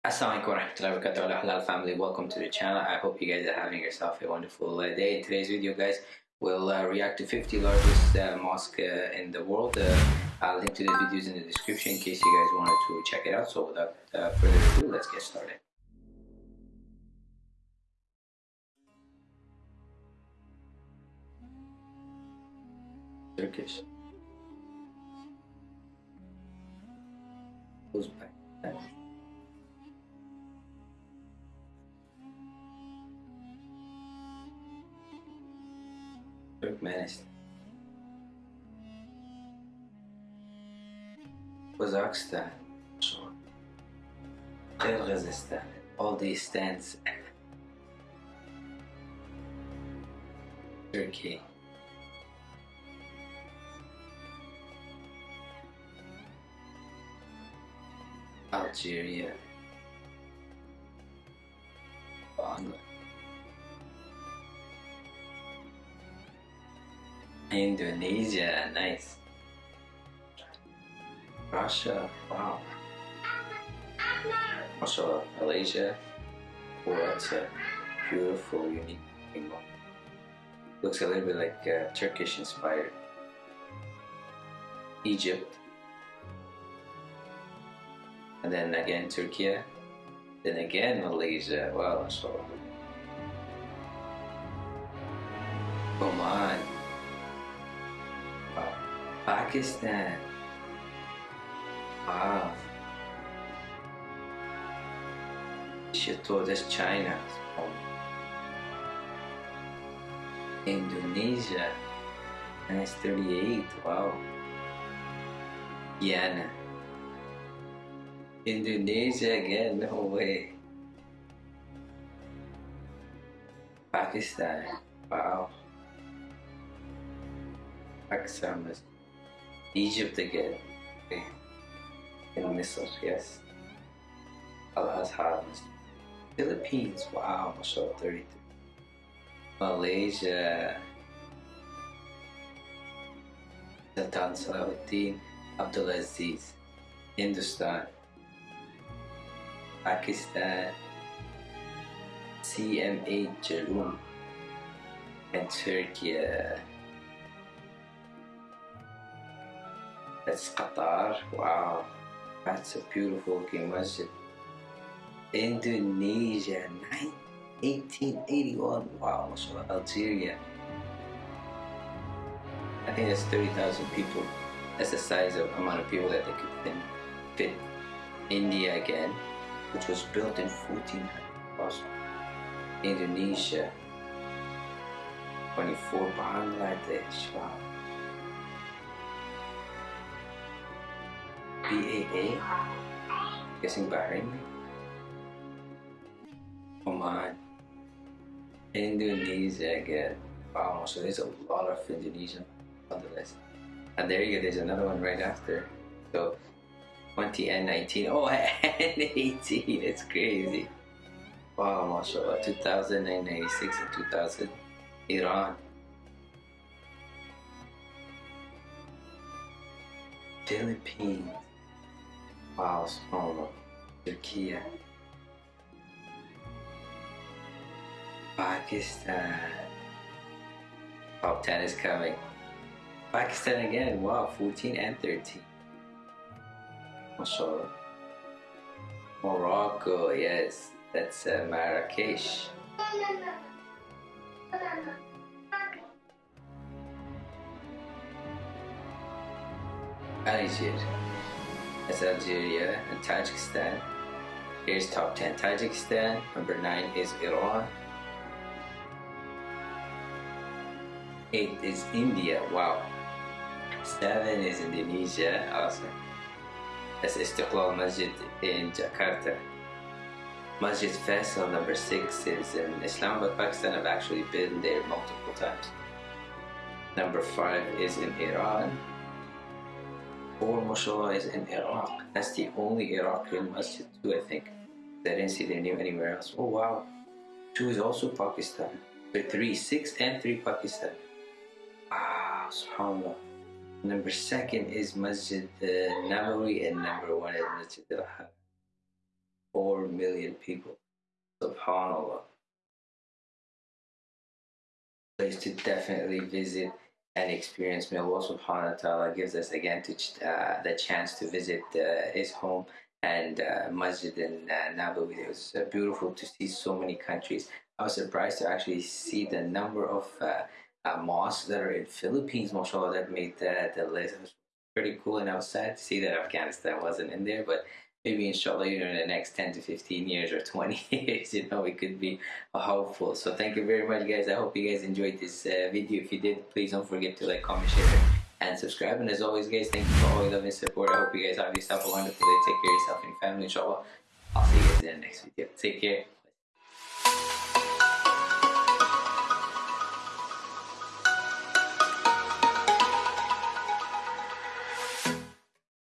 Assalamualaikum warahmatullahi wabarakatuh. Halal family. Welcome to the channel. I hope you guys are having yourself a wonderful uh, day. In today's video guys we'll uh, react to 50 largest uh, mosque uh, in the world. Uh, I'll link to the videos in the description in case you guys wanted to check it out. So without uh, further ado let's get started. Turkish. Uzbek Turkmenistan Kazakhstan Kyrgyzstan all these stands. Turkey. Algeria Indonesia, nice. Russia, wow. Also Malaysia, that's a beautiful, unique thing. Looks a little bit like uh, Turkish inspired. Egypt. And then again Turkey. Then again Malaysia, wow, so. Oman. Pakistan. Wow. Chateau, oh, that's China. Indonesia. Nice 38. Wow. Guyana. Indonesia again, no way. Pakistan. Wow. Pakistan Egypt again. Eh, in Misr, yes. Al-Azhar. Philippines, wow, mashallah, 33. Malaysia. Sultan Salahuddin Abdulaziz. Hindustan. Pakistan. CMA Jaloom. And Turkey. Uh, That's Qatar. Wow. That's a beautiful looking masjid. Indonesia, 1881. Wow, mashallah. Algeria. I think that's 30,000 people. That's the size of amount of people that they could fit. India again, which was built in 1400. Awesome. Indonesia. 24 Bangladesh. Wow. BAA? Guessing Bahrain? Oman. Indonesia again. Wow, so there's a ah, lot of Indonesian on the list. And there you go, there's another one right after. So 20 and 19. Oh, and 18. It's crazy. Wow, mashallah. Uh, 2096 and 2000. Iran. Philippines. Wow, small. Turkey. Pakistan. Top 10 is coming. Pakistan again. Wow, 14 and 13. Mashallah. Morocco, yes. That's uh, Marrakesh. Algiers. That's Algeria and Tajikistan. Here's top 10 Tajikistan. Number 9 is Iran. 8 is India. Wow. 7 is Indonesia. Awesome. That's Istiqlal Masjid in Jakarta. Masjid Faisal number 6 is in Islamabad, Pakistan. I've actually been there multiple times. Number 5 is in Iran. Four mashallah is in Iraq. That's the only Iraqi masjid too, I think. I didn't see their name anywhere else. Oh wow. Two is also Pakistan. So three, six and three Pakistan. Ah, subhanAllah. Number second is Masjid uh, Nabawi and number one is Masjid Al-Haram. 4 million people. Subhanallah. Place to definitely visit and experience. May Allah subhanahu wa ta'ala gives us again to, uh, the chance to visit uh, his home and uh, Masjid in uh, Nabawi. It was uh, beautiful to see so many countries. I was surprised to actually see the number of uh, uh, mosques that are in Philippines, mashallah, that made the, the list. It was pretty cool and I was sad to see that Afghanistan wasn't in there, but maybe inshallah you know in the next 10 to 15 years or 20 years you know it could be hopeful. So thank you very much guys. I hope you guys enjoyed this uh, video. If you did please don't forget to like comment share and subscribe. And as always guys thank you for all your love and support. I hope you guys have yourself a wonderful day. Take care of yourself and family inshallah. I'll see you guys in the next video. Take care